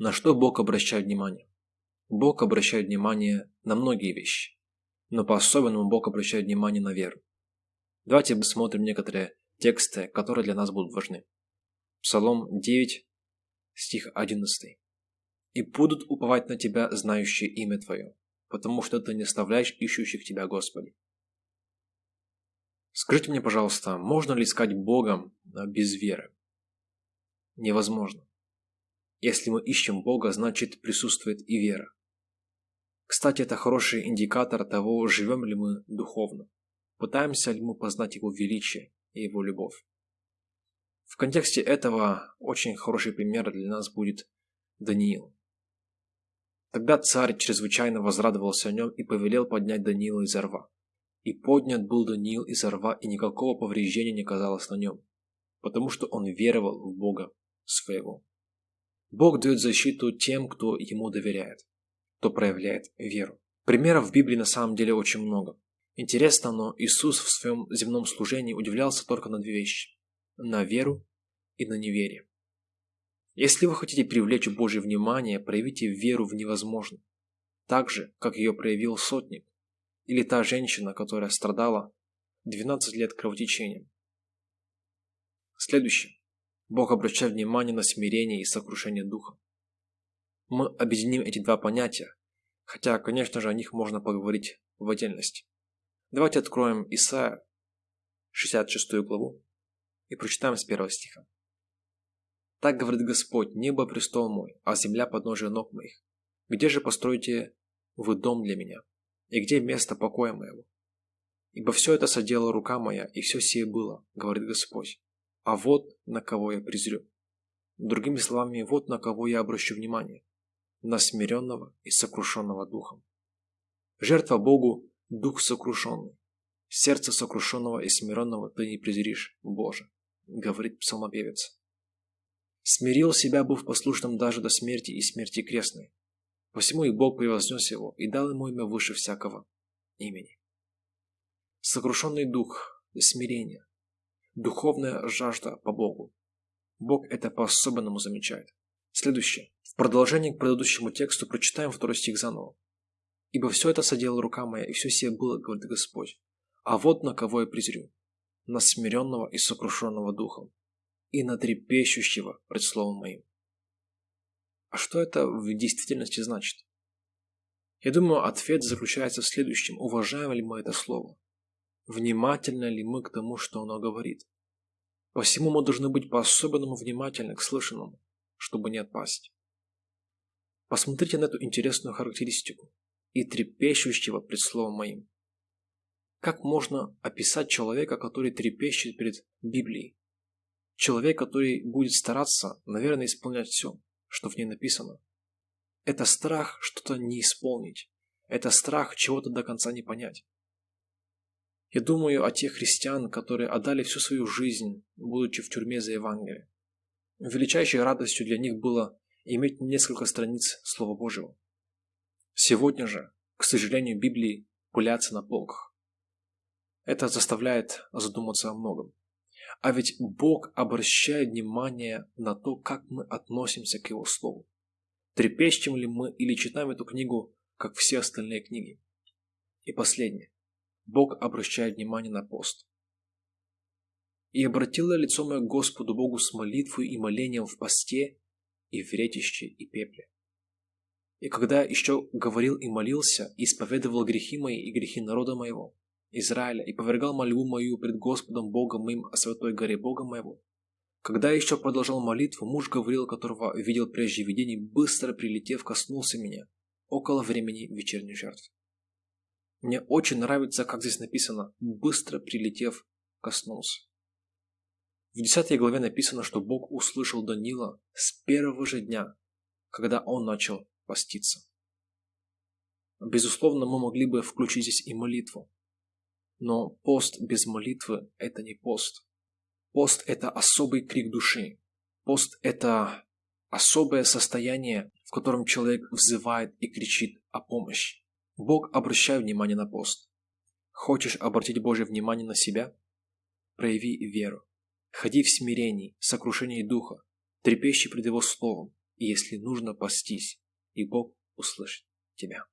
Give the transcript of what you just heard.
На что Бог обращает внимание? Бог обращает внимание на многие вещи, но по-особенному Бог обращает внимание на веру. Давайте посмотрим некоторые тексты, которые для нас будут важны. Псалом 9, стих 11. «И будут уповать на Тебя, знающие имя Твое, потому что Ты не оставляешь ищущих Тебя, Господи». Скажите мне, пожалуйста, можно ли искать Бога без веры? Невозможно. Если мы ищем Бога, значит присутствует и вера. Кстати, это хороший индикатор того, живем ли мы духовно, пытаемся ли мы познать Его величие и Его любовь. В контексте этого очень хороший пример для нас будет Даниил. Тогда царь чрезвычайно возрадовался о нем и повелел поднять Даниила из рва. И поднят был Даниил из рва, и никакого повреждения не казалось на нем, потому что он веровал в Бога своего. Бог дает защиту тем, кто ему доверяет, кто проявляет веру. Примеров в Библии на самом деле очень много. Интересно, но Иисус в своем земном служении удивлялся только на две вещи – на веру и на неверие. Если вы хотите привлечь Божье внимание, проявите веру в невозможное, так же, как ее проявил сотник, или та женщина, которая страдала 12 лет кровотечением. Следующее. Бог обращает внимание на смирение и сокрушение духа. Мы объединим эти два понятия, хотя, конечно же, о них можно поговорить в отдельности. Давайте откроем Исаия, 66 главу, и прочитаем с первого стиха. «Так говорит Господь, небо престол мой, а земля подножие ног моих. Где же построите вы дом для меня? И где место покоя моего? Ибо все это соделала рука моя, и все сие было, говорит Господь а вот на кого я презрю. Другими словами, вот на кого я обращу внимание. На смиренного и сокрушенного духом. Жертва Богу – дух сокрушенный. Сердце сокрушенного и смиренного ты не презришь, Боже, говорит псалмопевец. Смирил себя, быв послушным даже до смерти и смерти крестной. Посему и Бог превознес его и дал ему имя выше всякого имени. Сокрушенный дух – смирение, Духовная жажда по Богу. Бог это по-особенному замечает. Следующее. В продолжение к предыдущему тексту прочитаем второй стих заново. «Ибо все это соделала рука моя, и все сие было, говорит Господь. А вот на кого я презрю. На смиренного и сокрушенного духом, и на трепещущего пред словом моим». А что это в действительности значит? Я думаю, ответ заключается в следующем. Уважаем ли мы это слово? Внимательны ли мы к тому, что оно говорит. Посему мы должны быть по-особенному внимательны к слышанному, чтобы не отпасть. Посмотрите на эту интересную характеристику и трепещущего пред словом моим. Как можно описать человека, который трепещет перед Библией? Человек, который будет стараться, наверное, исполнять все, что в ней написано. Это страх что-то не исполнить. Это страх чего-то до конца не понять. Я думаю о тех христиан, которые отдали всю свою жизнь, будучи в тюрьме за Евангелие. Величайшей радостью для них было иметь несколько страниц Слова Божьего. Сегодня же, к сожалению, Библии пылятся на полках. Это заставляет задуматься о многом. А ведь Бог обращает внимание на то, как мы относимся к Его Слову. Трепещем ли мы или читаем эту книгу, как все остальные книги? И последнее. Бог обращает внимание на пост. «И обратила лицо мое Господу Богу с молитвой и молением в посте, и в ретище, и пепле. И когда еще говорил и молился, и исповедовал грехи мои и грехи народа моего, Израиля, и повергал мольбу мою пред Господом Богом моим о святой горе Бога моего, когда еще продолжал молитву, муж говорил, которого видел прежде видений, быстро прилетев, коснулся меня, около времени вечерней жертвы. Мне очень нравится, как здесь написано «быстро прилетев, коснулся». В 10 главе написано, что Бог услышал Данила с первого же дня, когда он начал поститься. Безусловно, мы могли бы включить здесь и молитву. Но пост без молитвы – это не пост. Пост – это особый крик души. Пост – это особое состояние, в котором человек взывает и кричит о помощи. Бог обращает внимание на пост. Хочешь обратить Божье внимание на себя? Прояви веру. Ходи в смирении, сокрушении духа, трепещи пред Его Словом, и если нужно, постись, и Бог услышит тебя.